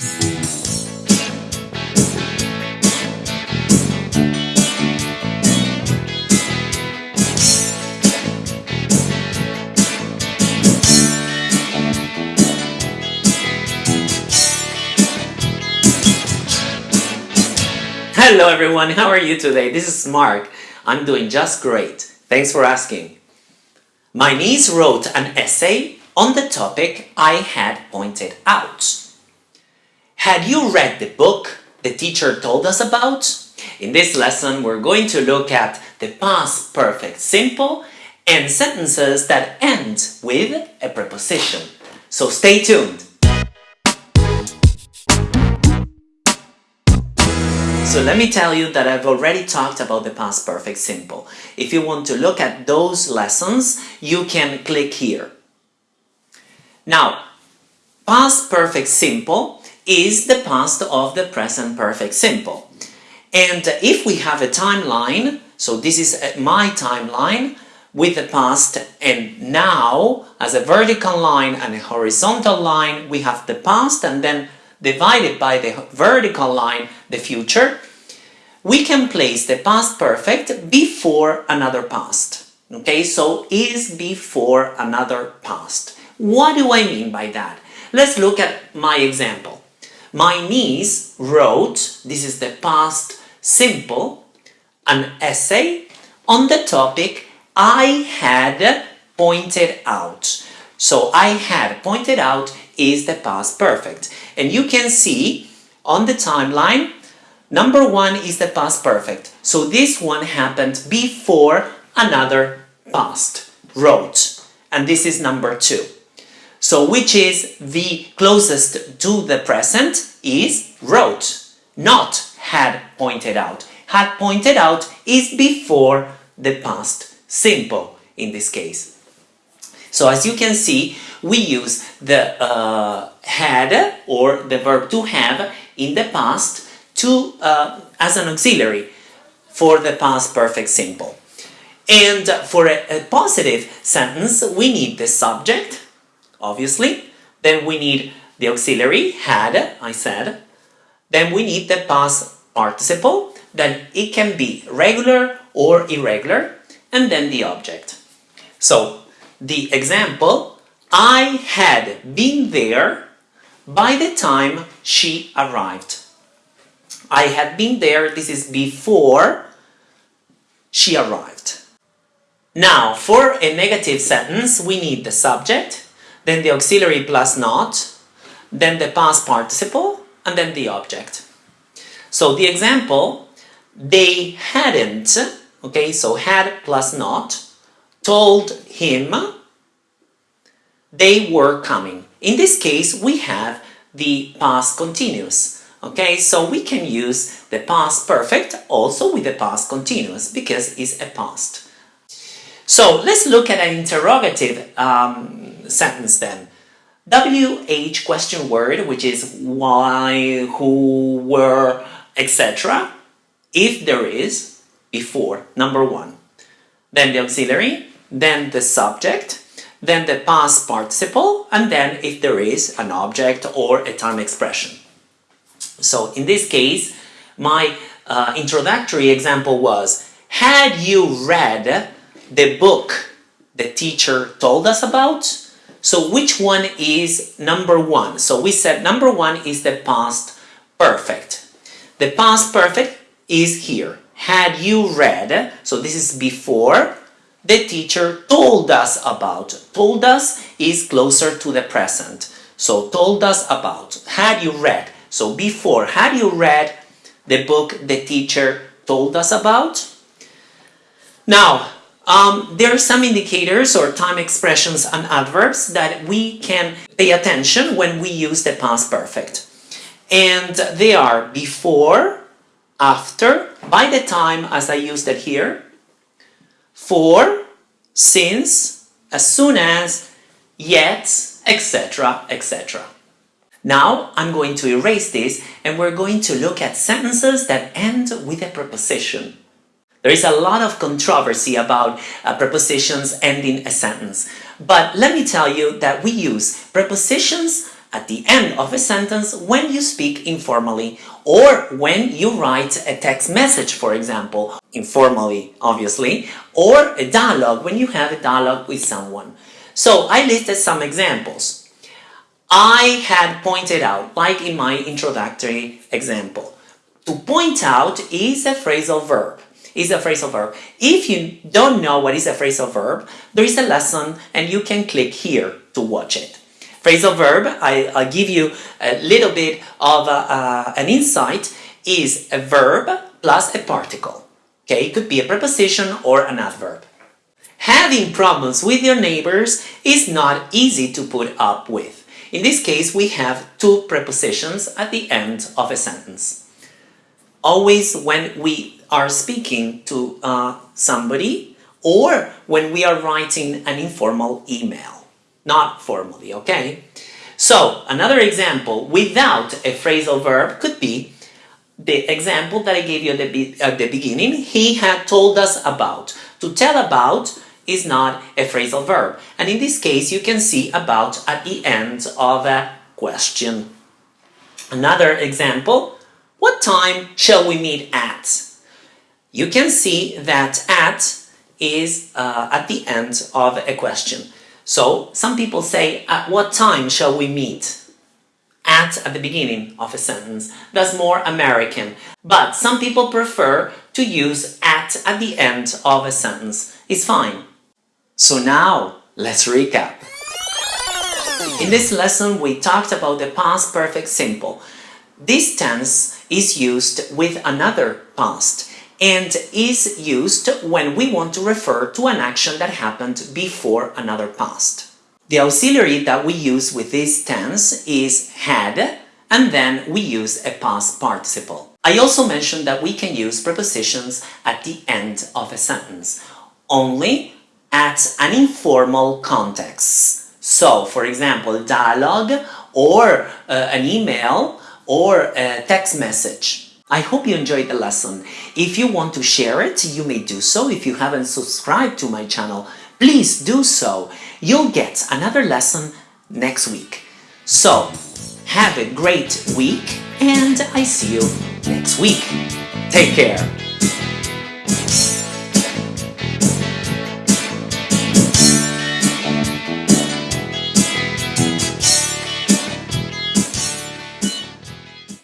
Hello everyone, how are you today? This is Mark. I'm doing just great. Thanks for asking. My niece wrote an essay on the topic I had pointed out. Had you read the book the teacher told us about? In this lesson, we're going to look at the past perfect simple and sentences that end with a preposition. So stay tuned. So let me tell you that I've already talked about the past perfect simple. If you want to look at those lessons, you can click here. Now, past perfect simple is the past of the present perfect simple. And if we have a timeline, so this is uh, my timeline with the past and now as a vertical line and a horizontal line, we have the past and then divided by the vertical line, the future, we can place the past perfect before another past. Okay, so is before another past. What do I mean by that? Let's look at my example. My niece wrote, this is the past simple, an essay on the topic I had pointed out. So I had pointed out is the past perfect. And you can see on the timeline, number one is the past perfect. So this one happened before another past, wrote. And this is number two. So which is the closest to the present is wrote, not had pointed out. Had pointed out is before the past simple in this case. So as you can see, we use the uh, had or the verb to have in the past to uh, as an auxiliary for the past perfect simple. And for a, a positive sentence, we need the subject, obviously. Then we need the auxiliary, had, I said. Then we need the past participle, then it can be regular or irregular, and then the object. So, the example, I had been there by the time she arrived. I had been there, this is before she arrived. Now, for a negative sentence, we need the subject, then the auxiliary plus not, then the past participle, and then the object. So the example, they hadn't, okay, so had plus not, told him they were coming. In this case, we have the past continuous. Okay, so we can use the past perfect also with the past continuous because it's a past. So let's look at an interrogative um, sentence then. WH question word, which is why, who, were, etc. If there is, before, number one. Then the auxiliary, then the subject, then the past participle, and then if there is an object or a time expression. So in this case, my uh, introductory example was, had you read the book the teacher told us about? So which one is number one? So we said number one is the past perfect. The past perfect is here. Had you read, so this is before, the teacher told us about. Told us is closer to the present. So told us about. Had you read? So before, had you read the book the teacher told us about? Now, um, there are some indicators or time expressions and adverbs that we can pay attention when we use the past perfect. And they are before, after, by the time as I used it here, for, since, as soon as, yet, etc, etc. Now I'm going to erase this and we're going to look at sentences that end with a preposition. There is a lot of controversy about uh, prepositions ending a sentence, but let me tell you that we use prepositions at the end of a sentence when you speak informally or when you write a text message, for example, informally, obviously, or a dialogue when you have a dialogue with someone. So I listed some examples. I had pointed out, like in my introductory example, to point out is a phrasal verb. Is a phrasal verb. If you don't know what is a phrasal verb, there is a lesson and you can click here to watch it. Phrasal verb, I, will give you a little bit of a, uh, an insight, is a verb plus a particle. Okay, it could be a preposition or an adverb. Having problems with your neighbors is not easy to put up with. In this case, we have two prepositions at the end of a sentence. Always when we are speaking to uh, somebody or when we are writing an informal email, not formally, okay? So, another example without a phrasal verb could be the example that I gave you at the, at the beginning, he had told us about. To tell about is not a phrasal verb. And in this case, you can see about at the end of a question. Another example, what time shall we meet at? You can see that at is uh, at the end of a question. So some people say, at what time shall we meet? At at the beginning of a sentence. That's more American. But some people prefer to use at at the end of a sentence. It's fine. So now, let's recap. In this lesson, we talked about the past perfect simple. This tense is used with another past and is used when we want to refer to an action that happened before another past. The auxiliary that we use with this tense is had and then we use a past participle. I also mentioned that we can use prepositions at the end of a sentence, only at an informal context. So, for example, dialogue or uh, an email or a text message. I hope you enjoyed the lesson. If you want to share it, you may do so. If you haven't subscribed to my channel, please do so. You'll get another lesson next week. So, have a great week and I see you next week. Take care.